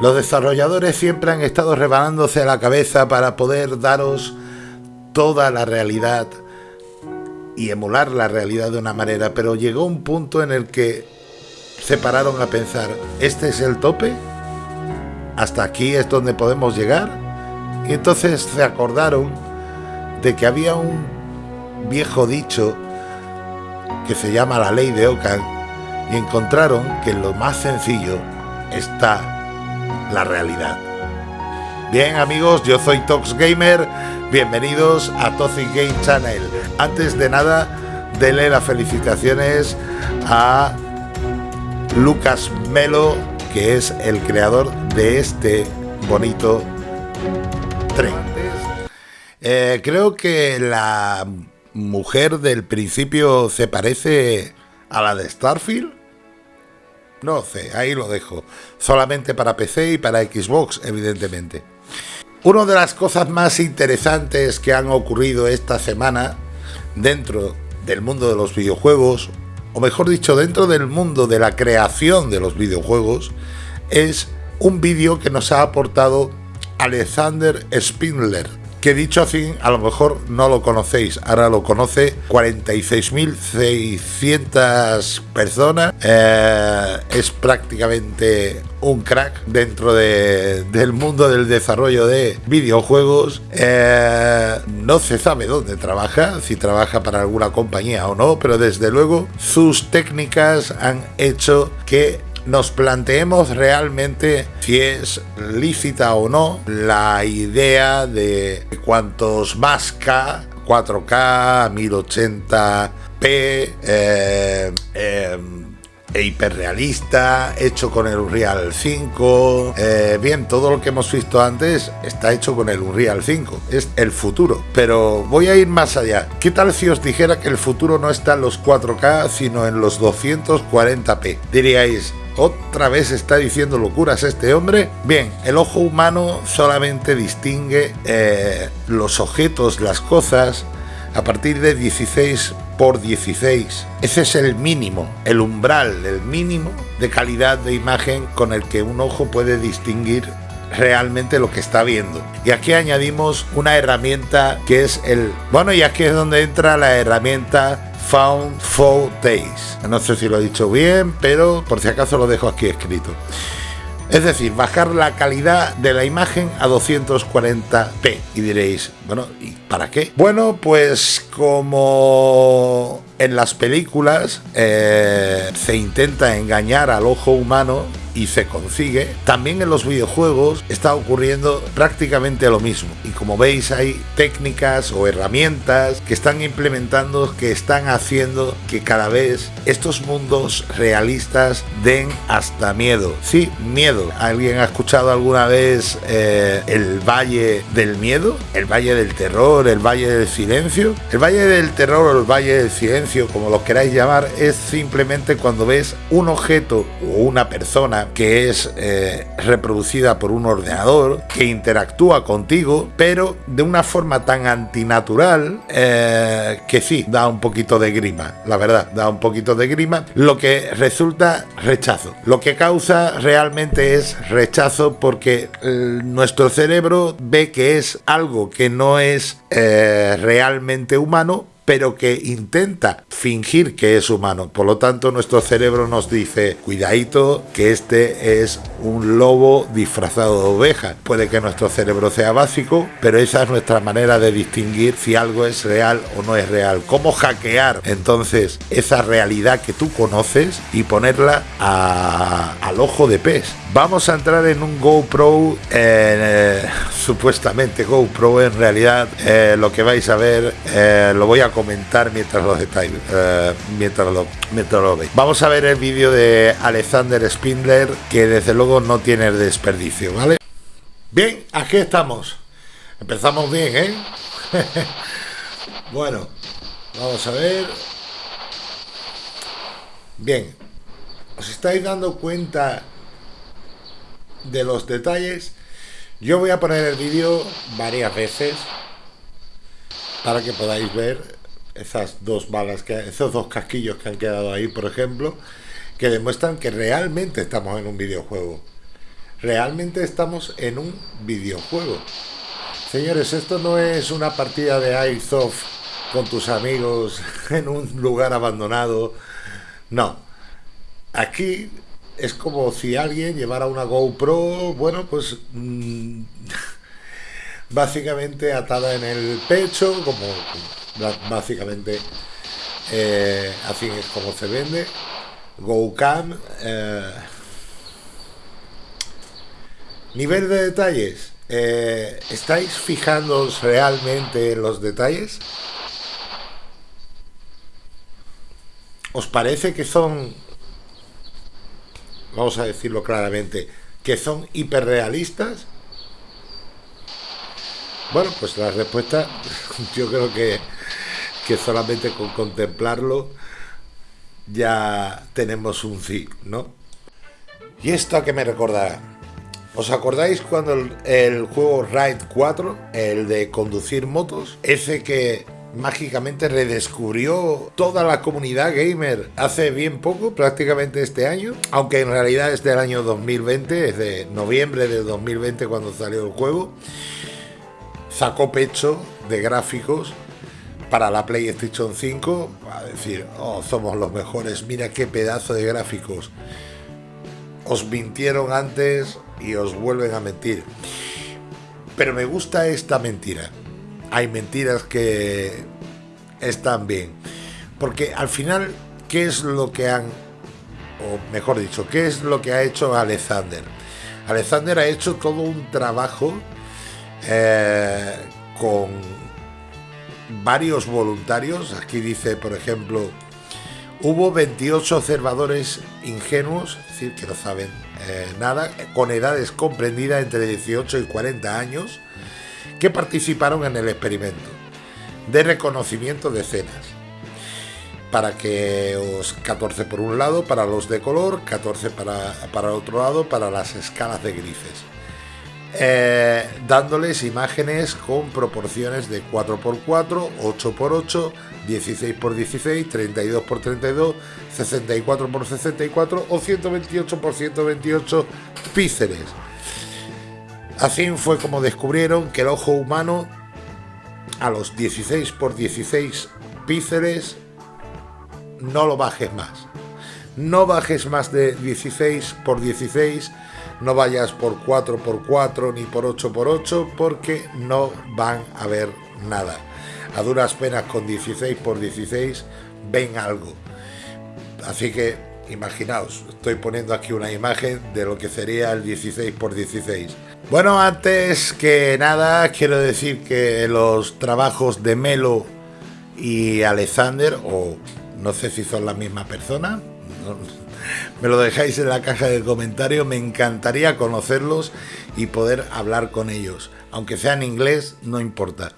Los desarrolladores siempre han estado rebanándose la cabeza para poder daros toda la realidad y emular la realidad de una manera, pero llegó un punto en el que se pararon a pensar, ¿este es el tope? ¿Hasta aquí es donde podemos llegar? Y entonces se acordaron de que había un viejo dicho que se llama la ley de Ockham y encontraron que lo más sencillo está la realidad. Bien amigos, yo soy Tox Gamer, bienvenidos a Toxic Game Channel. Antes de nada, denle las felicitaciones a Lucas Melo, que es el creador de este bonito tren. Eh, creo que la mujer del principio se parece a la de Starfield. No sé, ahí lo dejo. Solamente para PC y para Xbox, evidentemente. Una de las cosas más interesantes que han ocurrido esta semana dentro del mundo de los videojuegos, o mejor dicho, dentro del mundo de la creación de los videojuegos, es un vídeo que nos ha aportado Alexander Spindler, que dicho así, a lo mejor no lo conocéis, ahora lo conoce 46.600 personas, eh, es prácticamente un crack dentro del mundo del desarrollo de videojuegos, eh, no se sabe dónde trabaja, si trabaja para alguna compañía o no, pero desde luego sus técnicas han hecho que nos planteemos realmente si es lícita o no la idea de cuantos más K, 4K, 1080p, eh, eh, e hiperrealista, hecho con el Unreal 5. Eh, bien, todo lo que hemos visto antes está hecho con el Unreal 5. Es el futuro. Pero voy a ir más allá. ¿Qué tal si os dijera que el futuro no está en los 4K, sino en los 240p? Diríais, ¿Otra vez está diciendo locuras este hombre? Bien, el ojo humano solamente distingue eh, los objetos, las cosas, a partir de 16 por 16. Ese es el mínimo, el umbral, el mínimo de calidad de imagen con el que un ojo puede distinguir realmente lo que está viendo. Y aquí añadimos una herramienta que es el... Bueno, y aquí es donde entra la herramienta Found Days. No sé si lo he dicho bien, pero por si acaso lo dejo aquí escrito. Es decir, bajar la calidad de la imagen a 240p. Y diréis, bueno, ¿y para qué? Bueno, pues como en las películas eh, se intenta engañar al ojo humano y se consigue, también en los videojuegos está ocurriendo prácticamente lo mismo. Y como veis hay técnicas o herramientas que están implementando, que están haciendo que cada vez estos mundos realistas den hasta miedo. Sí, miedo. ¿Alguien ha escuchado alguna vez eh, el Valle del Miedo? ¿El Valle del Terror? ¿El Valle del Silencio? El Valle del Terror o el Valle del Silencio, como lo queráis llamar, es simplemente cuando ves un objeto o una persona que es eh, reproducida por un ordenador, que interactúa contigo, pero de una forma tan antinatural eh, que sí, da un poquito de grima, la verdad, da un poquito de grima, lo que resulta rechazo. Lo que causa realmente es rechazo porque eh, nuestro cerebro ve que es algo que no es realmente humano, pero que intenta fingir que es humano. Por lo tanto, nuestro cerebro nos dice, cuidadito, que este es un lobo disfrazado de oveja. Puede que nuestro cerebro sea básico, pero esa es nuestra manera de distinguir si algo es real o no es real. ¿Cómo hackear entonces esa realidad que tú conoces y ponerla al ojo de pez? Vamos a entrar en un GoPro, eh, supuestamente GoPro, en realidad eh, lo que vais a ver eh, lo voy a comentar mientras lo estáis, mientras, lo, mientras lo veis. Vamos a ver el vídeo de Alexander Spindler, que desde luego no tiene desperdicio, ¿vale? Bien, aquí estamos. Empezamos bien, ¿eh? bueno, vamos a ver. Bien, ¿os estáis dando cuenta de los detalles. Yo voy a poner el vídeo varias veces para que podáis ver esas dos balas, que, esos dos casquillos que han quedado ahí, por ejemplo, que demuestran que realmente estamos en un videojuego. realmente estamos en un videojuego. Señores, esto no es una partida de Airsoft con tus amigos en un lugar abandonado. No. Aquí es como si alguien llevara una GoPro, bueno, pues mm, básicamente atada en el pecho, como básicamente eh, así es como se vende. GoCam. Eh, nivel de detalles. Eh, ¿Estáis fijándoos realmente en los detalles? ¿Os parece que son, vamos a decirlo claramente, que son hiperrealistas? Bueno, pues la respuesta yo creo que, que solamente con contemplarlo ya tenemos un sí, ¿no? ¿Y esto a qué me recordará? ¿Os acordáis cuando el, juego Ride 4, el de conducir motos, ese que mágicamente redescubrió toda la comunidad gamer hace bien poco, prácticamente este año, aunque en realidad es del año 2020, es de noviembre de 2020 cuando salió el juego, sacó pecho de gráficos para la PlayStation 5, a decir, oh, somos los mejores, mira qué pedazo de gráficos. Os mintieron antes y os vuelven a mentir. Pero me gusta esta mentira. Hay mentiras que están bien. Porque al final, ¿qué es lo que han, o mejor dicho, qué es lo que ha hecho Alexander? Alexander ha hecho todo un trabajo eh, con varios voluntarios. Aquí dice, por ejemplo, hubo 28 observadores ingenuos, es decir, que no saben eh, nada, con edades comprendidas entre 18 y 40 años, que participaron en el experimento de reconocimiento de escenas. Para que os 14 por un lado para los de color, 14 para, para otro lado para las escalas de grises. Eh, dándoles imágenes con proporciones de 4x4, 8x8, 16x16, 32x32, 64x64 o 128x128 píxeles. Así fue como descubrieron que el ojo humano a los 16x16 píxeles no lo bajes más. No bajes más de 16 x 16 no vayas por 4x4 ni por 8x8 porque no van a ver nada. A duras penas con 16x16 ven algo. Así que imaginaos, estoy poniendo aquí una imagen de lo que sería el 16x16. Bueno, antes que nada quiero decir que los trabajos de Melo y Alexander, o no sé si son la misma persona, me lo dejáis en la caja de comentarios, me encantaría conocerlos y poder hablar con ellos. Aunque sea en inglés, no importa.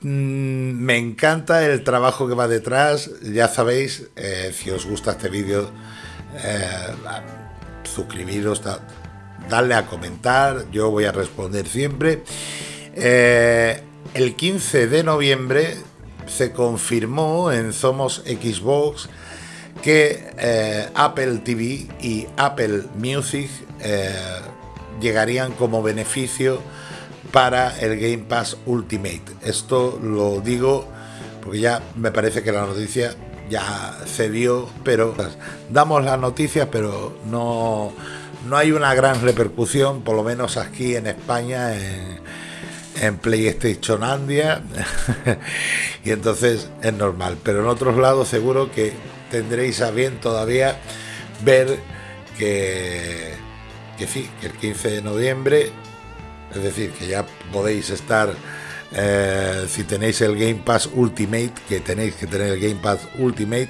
Mm, me encanta el trabajo que va detrás, ya sabéis, eh, si os gusta este vídeo, eh, suscribiros, darle a comentar, yo voy a responder siempre. Eh, el 15 de noviembre se confirmó en Somos Xbox que eh, Apple TV y Apple Music eh, llegarían como beneficio para el Game Pass Ultimate. Esto lo digo porque ya me parece que la noticia ya se dio, pero damos las noticias, pero no, no hay una gran repercusión, por lo menos aquí en España, en PlayStation Andia, y entonces es normal. Pero en otros lados seguro que tendréis a bien todavía ver que, que sí, que el 15 de noviembre, es decir, que ya podéis estar, eh, si tenéis el Game Pass Ultimate, que tenéis que tener el Game Pass Ultimate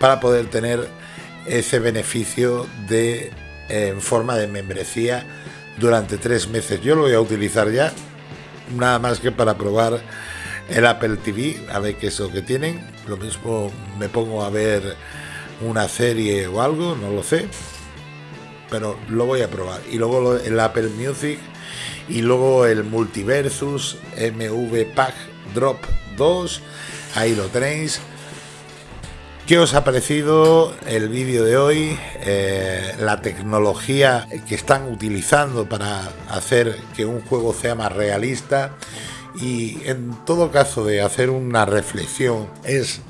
para poder tener ese beneficio de en forma de membresía durante tres meses. Yo lo voy a utilizar ya, nada más que para probar el Apple TV, a ver qué es lo que tienen. Lo mismo me pongo a ver una serie o algo, no lo sé. Pero lo voy a probar. Y luego el Apple Music. Y luego el Multiversus MV Pack Drop 2. Ahí lo tenéis. ¿Qué os ha parecido el vídeo de hoy? Eh, la tecnología que están utilizando para hacer que un juego sea más realista y en todo caso de hacer una reflexión es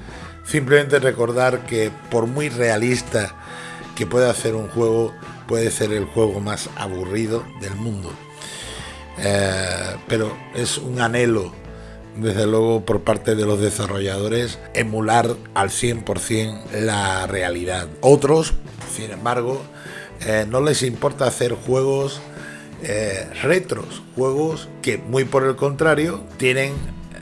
simplemente recordar que por muy realista que pueda hacer un juego, puede ser el juego más aburrido del mundo. Eh, pero es un anhelo, desde luego, por parte de los desarrolladores, emular al 100% la realidad. Otros, sin embargo, eh, no les importa hacer juegos eh, retros, juegos que muy por el contrario tienen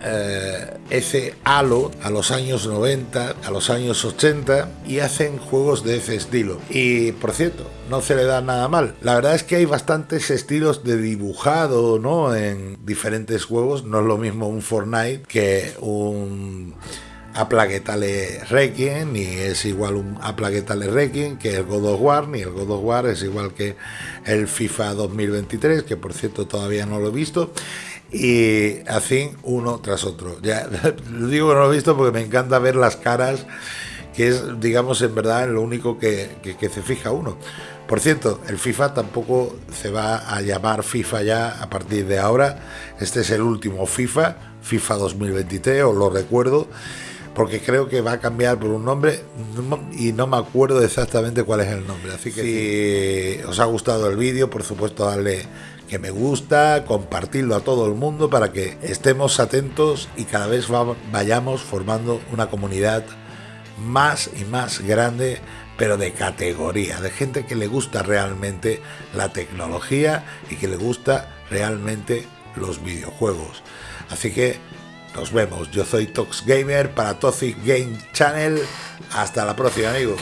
eh, ese halo a los años 90, a los años 80 y hacen juegos de ese estilo. Y por cierto, no se le da nada mal. La verdad es que hay bastantes estilos de dibujado, ¿no? En diferentes juegos. No es lo mismo un Fortnite que un a Plaguetale Requiem, ni es igual un a Plaguetale Requiem que el God of War, ni el God of War es igual que el FIFA 2023, que por cierto todavía no lo he visto y así uno tras otro. Ya digo que no lo he visto porque me encanta ver las caras, que es, digamos, en verdad lo único que, se fija uno. Por cierto, el FIFA tampoco se va a llamar FIFA ya a partir de ahora. Este es el último FIFA, FIFA 2023, os lo recuerdo, porque creo que va a cambiar por un nombre y no me acuerdo exactamente cuál es el nombre. Así que si os ha gustado el vídeo, por supuesto, darle que me gusta, compartirlo a todo el mundo para que estemos atentos y cada vez vayamos formando una comunidad más y más grande, pero de categoría, de gente que le gusta realmente la tecnología y que le gusta realmente los videojuegos. Así que nos vemos. Yo soy Tox Gamer para Toxic Game Channel. Hasta la próxima, amigos.